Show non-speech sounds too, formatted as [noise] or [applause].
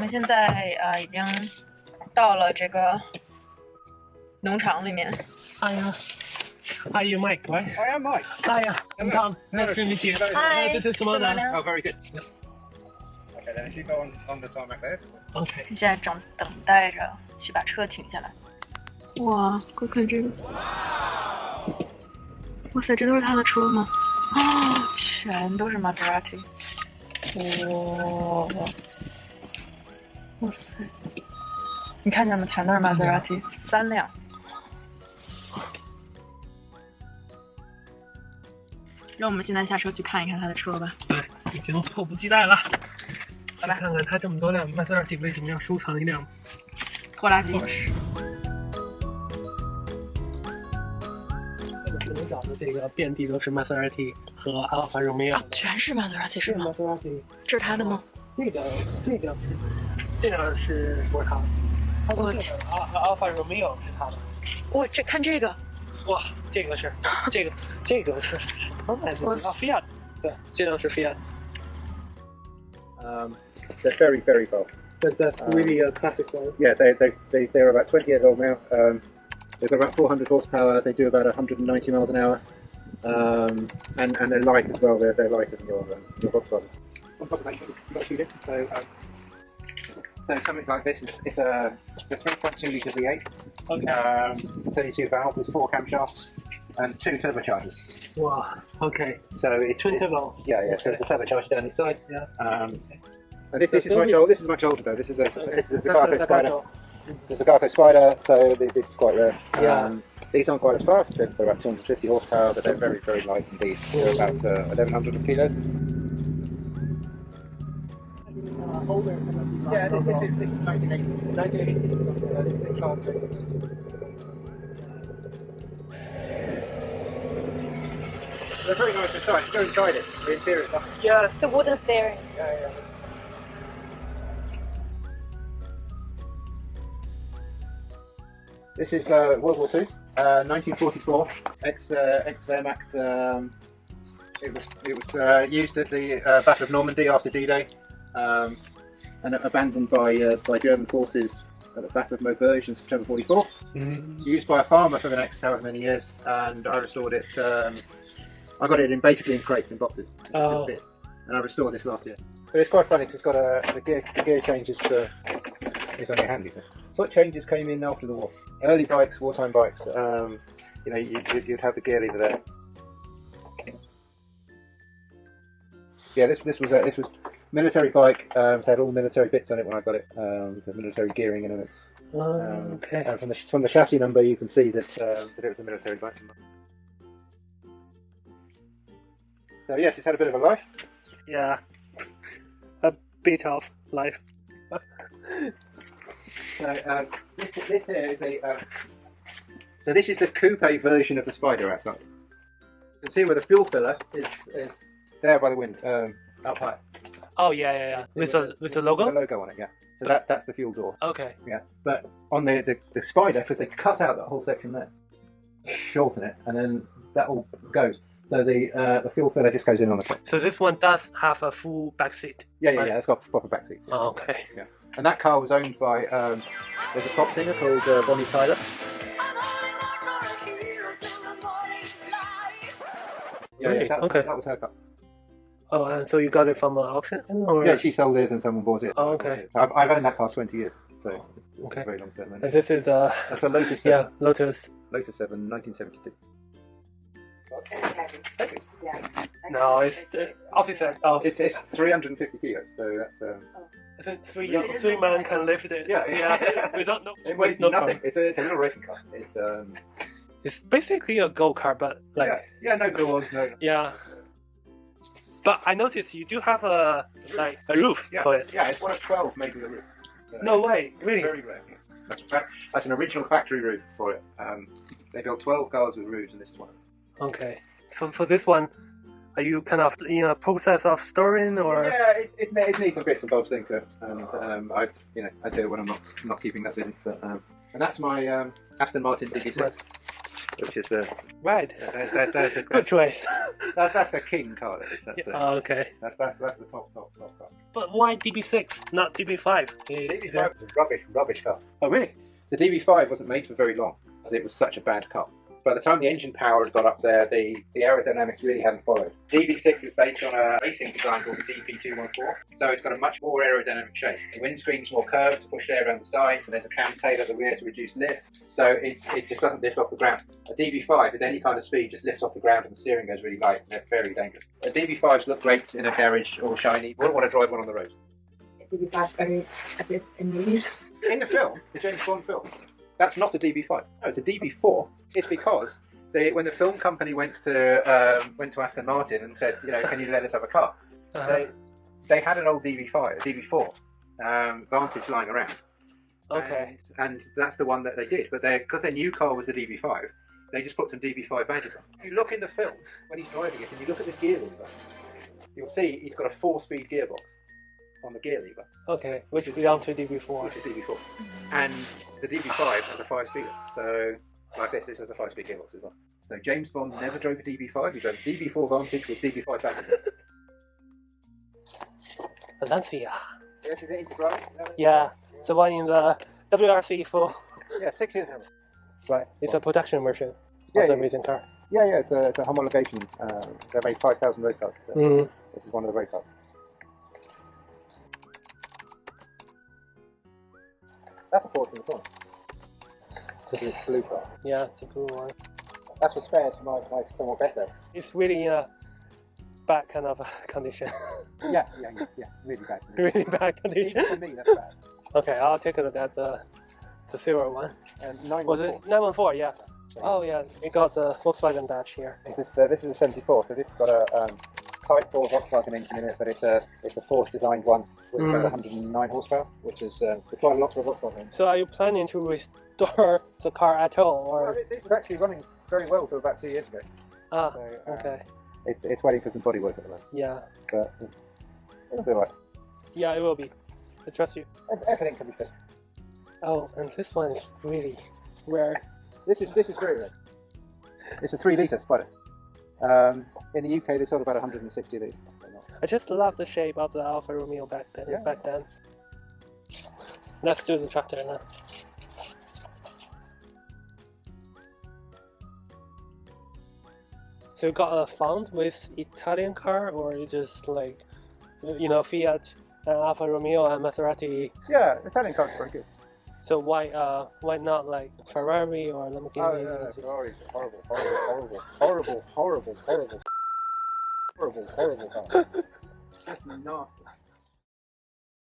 们现在啊、已经到了这个农场里面。Hiya. Are you Mike, right? I am Mike. Hiya, I'm Tom. Nice to meet you. Hi. This is Simona. Oh, very good. Okay, then if you go on, on the tarmac there. Okay. 现在正等待着去把车停下来。哇，快看这个！哇塞，这都是他的车吗？啊，全都是 Maserati。哇，哇塞！你看见吗？全都是 Maserati，三辆。让我们现在下车去看一看他的车吧。对，已经迫不及待了。来吧看看他这么多辆玛莎拉蒂为什么要收藏一辆拖拉机。不能找的这个遍地都是玛莎拉蒂和阿尔法罗密欧啊。，全是 Maserati 是这个玛吗？莎拉蒂，这是他的吗？这个这个这个是不是他的？他我的这个阿阿尔法罗密欧是他的。哇，这看这个，哇，这个是这个这个是什么来着？我啊，Fiat，对，这辆是 Fiat。 Um, [laughs] they're very, very bold. But that's really a classic one. Yeah, they, they, they, they're about 20 years old now. Um, they've got about 400 horsepower. They do about 190 miles an hour. Um, and, and they're light as well. They're, they're lighter than your, um, your Volkswagen. On top of that, you've got a few bits. So, um, so something like this is it's a, it's a 3.2 litre V8, Okay. um, 32 valve with four camshafts and two turbochargers. Wow. Okay. So it's Twin it's- turbo. Yeah, yeah. So it's a turbocharger down inside. Yeah. Um, and this, this is much older. This is much older though. This is a this is a Zagato Spider. It's a Zagato Spider, so this, this is quite rare. Yeah. Um, these aren't quite as fast. They're they're about 250 horsepower, but they're very very light indeed. They're about uh, 1100 kilos. Yeah, this, this is this is 1980. 1980. So this this car's They're very nice inside. You go inside it. The interior is lovely. Yes. The wooden steering. Yeah, yeah. This is uh, World War Two, uh, 1944, ex uh, ex Wehrmacht. Um, it was it was uh, used at the uh, Battle of Normandy after D-Day, um, and abandoned by uh, by German forces at the Battle of Maubeuge in September 44. Mm. Used by a farmer for the next however many years, and I restored it. Um, I got it in basically in crates and boxes Oh. and I restored this last year. But it's quite funny because it's got a the gear, the gear changes for it's on your handy. So foot changes came in after the war. Early bikes, wartime bikes. Um, you know, you, you'd, you'd have the gear lever there. Yeah, this this was a this was military bike. Um, it had all the military bits on it when I got it. Um, the military gearing and it. Oh, Um, okay. And from the from the chassis number, you can see that um, that it was a military bike. So yes, it's had a bit of a life. Yeah. [laughs] A bit of life. [laughs] So um, this, this here is a. Um, so this is the coupe version of the Spider outside. You can see where the fuel filler is, is there by the wind, um, up high. Oh yeah, yeah, yeah. With the with the The logo. logo on it, yeah. So that that's the fuel door, Okay. yeah. But on the the, the Spider, because they cut out that whole section there, shorten it, and then that all goes. So the uh, the fuel filler just goes in on the top. So this one does have a full back seat. Yeah, yeah, Right. yeah. It's got proper back seats. yeah. Oh, okay. Yeah. And that car was owned by um, there's a pop singer called uh, Bonnie Tyler. Yeah, Really? that, Okay. that was her car. Oh, and so you got it from an auction? Or? Yeah, she sold it and someone bought it. Oh, okay. I've, I've owned that car 20 years, so it's Okay. a very long term. And this is uh That's a Lotus 7. yeah Lotus. Lotus 7, 1972. No, it's the opposite of. It's, it's 350 kilos, so that's um, I think three three man can lift it. Yeah. yeah. We don't know. [laughs] it weighs no nothing. problem. It's a, it's a little racing car. It's um, It's basically a go kart, but like yeah, yeah, no doors, no. yeah. But I noticed you do have a like a roof Yeah, for it. yeah, it's one of 12 made with a roof. No way, really. Very rare. That's, a fact, that's an original factory roof for it. Um, they built 12 cars with roofs, and this is one. Okay. So for this one, are you kind of in a process of storing or? Yeah, it, it, it needs some bits and bobs thing to it, and um, I, you know, I do it when I'm not not keeping that busy. But um, and that's my um, Aston Martin DB6. Which is the Right. that's, that's, [laughs] that's, Good that's, choice. [laughs] that's, that's the king car. That is. Yeah, the, oh, okay. that's, that's, that's the top, top, top car. But why DB6, not DB5? DB5 was a rubbish, rubbish car. Oh, really? The DB5 wasn't made for very long because it was such a bad car. By the time the engine power had got up there, the, the aerodynamics really hadn't followed. DB6 is based on a racing design called the DP214, so it's got a much more aerodynamic shape. The windscreen's more curved to push air around the sides, and there's a Kamm tail at the rear to reduce lift, so it, it just doesn't lift off the ground. A DB5 at any kind of speed just lifts off the ground and the steering goes really light, and they're very dangerous. A DB5s look great in a garage, all shiny. Wouldn't want to drive one on the road. to be back very at this in movies. In the film, the James Bond film, that's not a DB5. No, it's a DB4. It's because they, when the film company went to um, went to Aston Martin and said, you know, can you let us have a car? Uh-huh. They they had an old DB5, a DB4 um, Vantage lying around. Okay. And, and that's the one that they did. But they because their new car was the DB5, they just put some DB5 badges on. If you look in the film when he's driving it, and you look at the gear lever, you'll see he's got a four-speed gearbox on the gear lever. Okay, which is down to DB4. which is DB4. And the DB5 has a five speeder. So, like this, this has a five speed gearbox as well. So, James Bond never drove a DB5, he drove a DB4 Vantage with DB5 batteries. Valencia. Yeah, she's into drive? Yeah, the one in the WRC for. Yeah, six years now. Right, it's a production version Yeah, of yeah. amazing car. Yeah, yeah, it's a, it's a homologation. Uh, they made 5,000 road cars. So Mm. This is one of the road cars. That's a Ford in the corner. This is a blue car. Yeah, it's a blue one. That's for spares for my, my somewhat better. It's really in a bad kind of [laughs] condition. Yeah, yeah, yeah, yeah, really bad. really bad condition. Even for me, that's bad. Okay, I'll take a look at the the silver one. And nine Was it 914? Yeah. Oh yeah, it got the Volkswagen badge here. This is, uh, this is a 74, so this has got a um, Type 4 Volkswagen engine in it, but it's a it's a Porsche designed one with Mm. about 109 horsepower, which is uh, quite a lot for a Volkswagen. So are you planning to restore [laughs] the car at all, Well, it, it was actually running very well for about two years ago. Ah, So, uh, okay. It's, it's waiting for some body work at the moment, Yeah, but it'll be alright. yeah, it will be. I trust you. Everything can be fixed. Oh, and this one is really rare. This is this is very rare. It's a three litre Spider. Um, in the UK, they sold about 160 of these. I just love the shape of the Alfa Romeo back then. Yeah. Back then. Let's do the tractor now. So you got a fund with Italian car, or you just like, you know, Fiat, and Alfa Romeo, and Maserati? Yeah, Italian cars are very good. So why, uh, why not like Ferrari or Oh, Lamborghini? no, no, Ferrari's a horrible, horrible, horrible, horrible, horrible, horrible, horrible, horrible car. Just nasty.